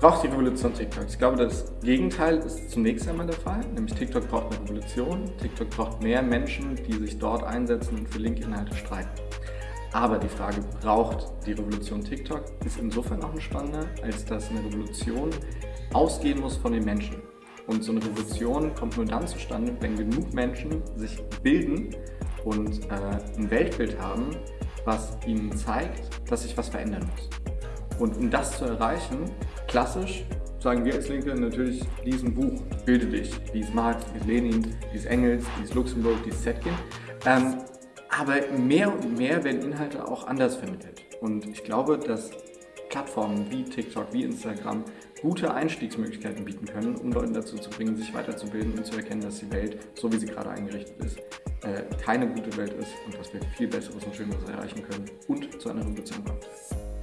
braucht die Revolution TikTok? Ich glaube, das Gegenteil ist zunächst einmal der Fall, nämlich TikTok braucht eine Revolution. TikTok braucht mehr Menschen, die sich dort einsetzen und für linke Inhalte streiten. Aber die Frage, braucht die Revolution TikTok, ist insofern auch ein spannender, als dass eine Revolution ausgehen muss von den Menschen. Und so eine Revolution kommt nur dann zustande, wenn genug Menschen sich bilden und äh, ein Weltbild haben, was ihnen zeigt, dass sich was verändern muss. Und um das zu erreichen, klassisch sagen wir als Linke natürlich, diesen Buch, bilde dich, dies Marx, dies Lenin, dies Engels, dies Luxemburg, dies Zetkin. Ähm, aber mehr und mehr werden Inhalte auch anders vermittelt. Und ich glaube, dass Plattformen wie TikTok, wie Instagram gute Einstiegsmöglichkeiten bieten können, um Leute dazu zu bringen, sich weiterzubilden und zu erkennen, dass die Welt, so wie sie gerade eingerichtet ist, äh, keine gute Welt ist und dass wir viel Besseres und Schöneres erreichen können und zu einer Revolution kommen.